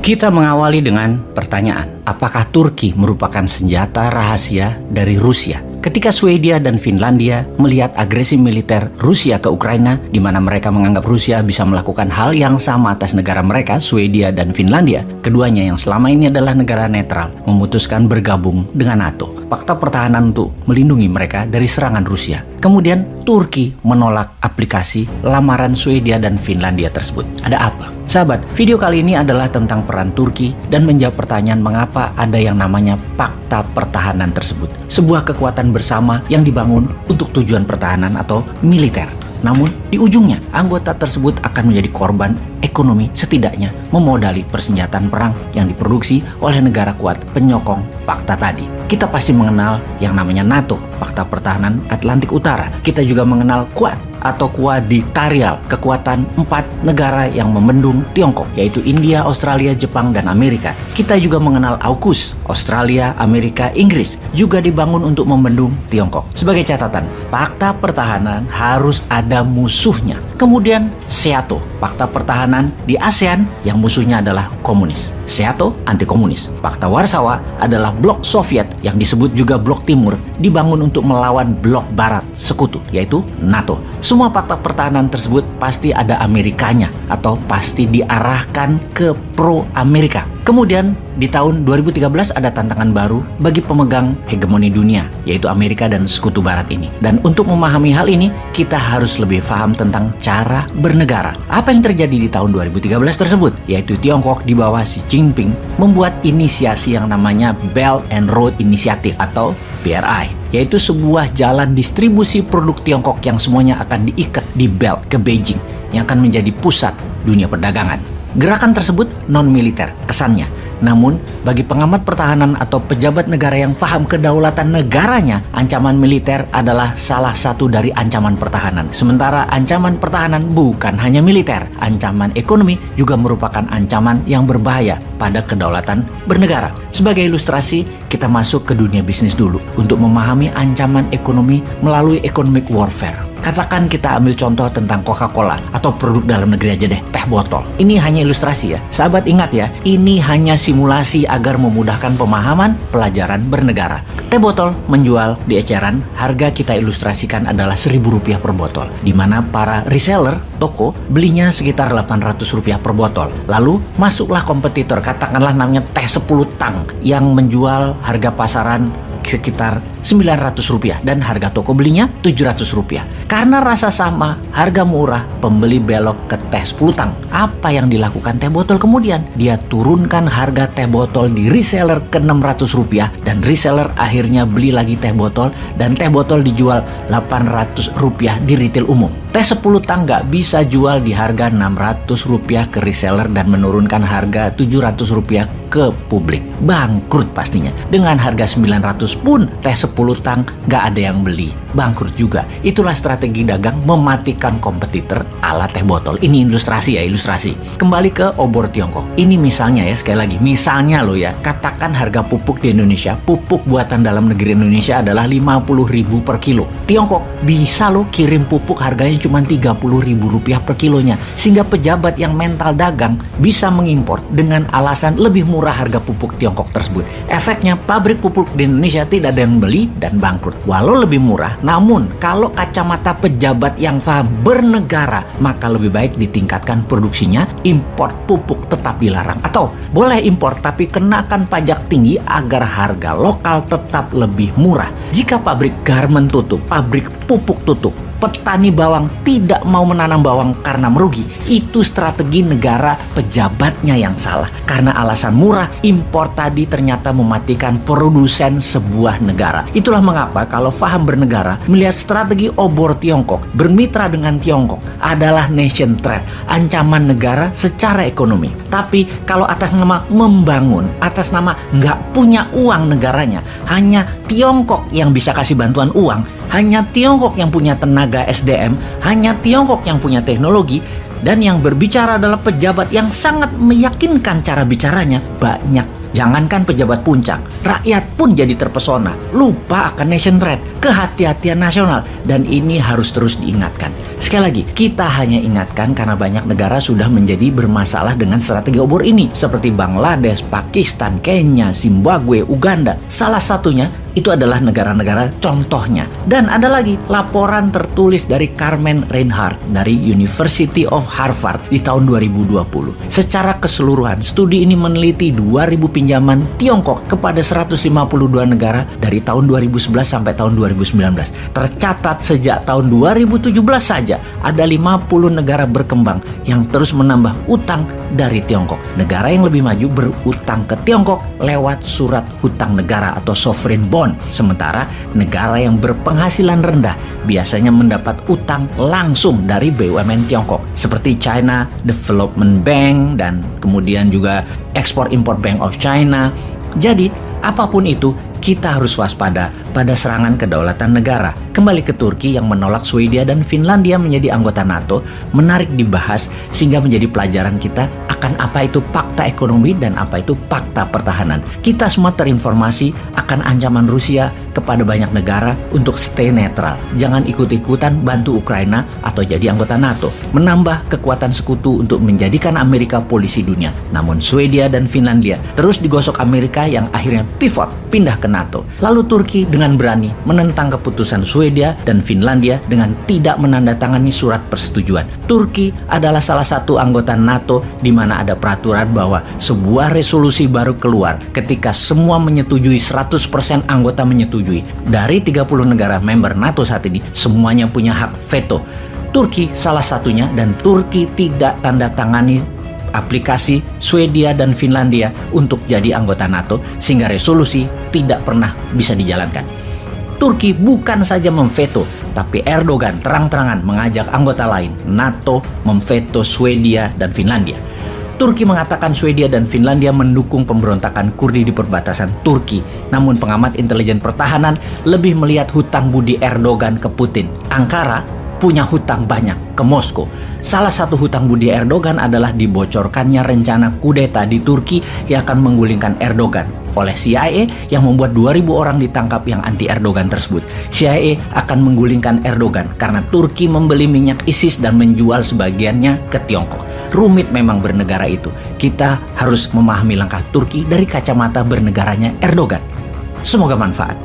Kita mengawali dengan pertanyaan, apakah Turki merupakan senjata rahasia dari Rusia? Ketika Swedia dan Finlandia melihat agresi militer Rusia ke Ukraina, di mana mereka menganggap Rusia bisa melakukan hal yang sama atas negara mereka, Swedia dan Finlandia, keduanya yang selama ini adalah negara netral, memutuskan bergabung dengan NATO. Fakta pertahanan untuk melindungi mereka dari serangan Rusia. Kemudian Turki menolak aplikasi lamaran Swedia dan Finlandia tersebut. Ada apa? Sahabat, video kali ini adalah tentang peran Turki dan menjawab pertanyaan mengapa ada yang namanya Fakta Pertahanan tersebut. Sebuah kekuatan bersama yang dibangun untuk tujuan pertahanan atau militer. Namun, di ujungnya, anggota tersebut akan menjadi korban ekonomi setidaknya memodali persenjataan perang yang diproduksi oleh negara kuat penyokong fakta tadi. Kita pasti mengenal yang namanya NATO, Fakta Pertahanan Atlantik Utara. Kita juga mengenal Quad, atau kuaditarial, kekuatan empat negara yang membendung Tiongkok, yaitu India, Australia, Jepang, dan Amerika. Kita juga mengenal AUKUS, Australia, Amerika, Inggris, juga dibangun untuk membendung Tiongkok. Sebagai catatan, fakta pertahanan harus ada musuhnya. Kemudian SEATO, fakta pertahanan di ASEAN yang musuhnya adalah komunis. SEATO anti komunis. Fakta Warsawa adalah blok Soviet yang disebut juga blok timur dibangun untuk melawan blok barat sekutu yaitu NATO. Semua fakta pertahanan tersebut pasti ada Amerikanya atau pasti diarahkan ke pro Amerika. Kemudian di tahun 2013 ada tantangan baru bagi pemegang hegemoni dunia, yaitu Amerika dan sekutu barat ini. Dan untuk memahami hal ini, kita harus lebih paham tentang cara bernegara. Apa yang terjadi di tahun 2013 tersebut? Yaitu Tiongkok di bawah Xi Jinping membuat inisiasi yang namanya Belt and Road Initiative atau BRI yaitu sebuah jalan distribusi produk Tiongkok yang semuanya akan diikat di belt ke Beijing yang akan menjadi pusat dunia perdagangan. Gerakan tersebut non-militer kesannya, namun, bagi pengamat pertahanan atau pejabat negara yang paham kedaulatan negaranya, ancaman militer adalah salah satu dari ancaman pertahanan. Sementara ancaman pertahanan bukan hanya militer, ancaman ekonomi juga merupakan ancaman yang berbahaya pada kedaulatan bernegara. Sebagai ilustrasi, kita masuk ke dunia bisnis dulu untuk memahami ancaman ekonomi melalui economic warfare. Katakan kita ambil contoh tentang Coca-Cola atau produk dalam negeri aja deh, teh botol. Ini hanya ilustrasi ya. Sahabat ingat ya, ini hanya simulasi agar memudahkan pemahaman pelajaran bernegara. Teh botol menjual di eceran, harga kita ilustrasikan adalah Rp1.000 per botol. Di mana para reseller, toko, belinya sekitar Rp800 per botol. Lalu masuklah kompetitor, katakanlah namanya teh 10 tang yang menjual harga pasaran sekitar 900 rupiah dan harga toko belinya 700 rupiah. Karena rasa sama, harga murah, pembeli belok ke teh 10 tang. Apa yang dilakukan teh botol kemudian? Dia turunkan harga teh botol di reseller ke 600 rupiah dan reseller akhirnya beli lagi teh botol dan teh botol dijual 800 rupiah di retail umum. Teh 10 tang nggak bisa jual di harga 600 rupiah ke reseller dan menurunkan harga 700 rupiah ke publik. Bangkrut pastinya. Dengan harga 900 pun teh 10 tang nggak ada yang beli. Bangkrut juga. Itulah strategi dagang mematikan kompetitor ala teh botol. Ini ilustrasi ya, ilustrasi. Kembali ke obor Tiongkok. Ini misalnya ya, sekali lagi. Misalnya lo ya, katakan harga pupuk di Indonesia, pupuk buatan dalam negeri Indonesia adalah 50 ribu per kilo. Tiongkok bisa lo kirim pupuk harganya cuma 30 ribu rupiah per kilonya. Sehingga pejabat yang mental dagang bisa mengimpor dengan alasan lebih murah harga pupuk Tiongkok tersebut. Efeknya pabrik pupuk di Indonesia tidak ada yang beli dan bangkrut. Walau lebih murah, namun kalau kacamata pejabat yang paham bernegara, maka lebih baik ditingkatkan produksinya, impor pupuk tetap dilarang. Atau boleh impor tapi kenakan pajak tinggi agar harga lokal tetap lebih murah. Jika pabrik garment tutup, pabrik pupuk tutup, petani bawang tidak mau menanam bawang karena merugi. Itu strategi negara pejabatnya yang salah. Karena alasan murah, impor tadi ternyata mematikan produsen sebuah negara. Itulah mengapa kalau faham bernegara, melihat strategi obor Tiongkok, bermitra dengan Tiongkok adalah nation threat, ancaman negara secara ekonomi. Tapi kalau atas nama membangun, atas nama nggak punya uang negaranya, hanya Tiongkok yang bisa kasih bantuan uang, hanya Tiongkok yang punya tenaga SDM, hanya Tiongkok yang punya teknologi, dan yang berbicara adalah pejabat yang sangat meyakinkan cara bicaranya banyak. Jangankan pejabat puncak, rakyat pun jadi terpesona, lupa akan nation threat, kehati-hatian nasional, dan ini harus terus diingatkan. Sekali lagi, kita hanya ingatkan karena banyak negara sudah menjadi bermasalah dengan strategi obor ini, seperti Bangladesh, Pakistan, Kenya, Zimbabwe, Uganda. Salah satunya itu adalah negara-negara contohnya. Dan ada lagi laporan tertulis dari Carmen Reinhardt dari University of Harvard di tahun 2020. Secara keseluruhan, studi ini meneliti 2000 pinjaman Tiongkok kepada 152 negara dari tahun 2011 sampai tahun 2019. Tercatat sejak tahun 2017 saja ada 50 negara berkembang yang terus menambah utang dari Tiongkok. Negara yang lebih maju berutang ke Tiongkok lewat surat hutang negara atau sovereign bond. Sementara negara yang berpenghasilan rendah biasanya mendapat utang langsung dari BUMN Tiongkok seperti China Development Bank dan kemudian juga Export Import Bank of China. Jadi, apa pun itu, kita harus waspada pada serangan kedaulatan negara. Kembali ke Turki yang menolak Swedia dan Finlandia menjadi anggota NATO, menarik dibahas sehingga menjadi pelajaran kita akan apa itu fakta ekonomi dan apa itu fakta pertahanan. Kita semua terinformasi akan ancaman Rusia kepada banyak negara untuk stay netral. Jangan ikut-ikutan bantu Ukraina atau jadi anggota NATO. Menambah kekuatan sekutu untuk menjadikan Amerika polisi dunia. Namun Swedia dan Finlandia terus digosok Amerika yang akhirnya pivot pindah ke NATO. Lalu Turki dengan berani menentang keputusan Swedia dan Finlandia dengan tidak menandatangani surat persetujuan. Turki adalah salah satu anggota NATO di mana ada peraturan bahwa sebuah resolusi baru keluar ketika semua menyetujui 100% anggota menyetujui. Dari 30 negara member NATO saat ini, semuanya punya hak veto. Turki salah satunya dan Turki tidak tanda tangani aplikasi Swedia dan Finlandia untuk jadi anggota NATO sehingga resolusi tidak pernah bisa dijalankan. Turki bukan saja memveto, tapi Erdogan terang-terangan mengajak anggota lain NATO memveto Swedia dan Finlandia. Turki mengatakan Swedia dan Finlandia mendukung pemberontakan Kurdi di perbatasan Turki. Namun pengamat intelijen pertahanan lebih melihat hutang budi Erdogan ke Putin. Ankara punya hutang banyak ke Moskow. Salah satu hutang budi Erdogan adalah dibocorkannya rencana kudeta di Turki yang akan menggulingkan Erdogan oleh CIA yang membuat 2000 orang ditangkap yang anti Erdogan tersebut. CIA akan menggulingkan Erdogan karena Turki membeli minyak ISIS dan menjual sebagiannya ke Tiongkok. Rumit memang bernegara itu. Kita harus memahami langkah Turki dari kacamata bernegaranya Erdogan. Semoga manfaat.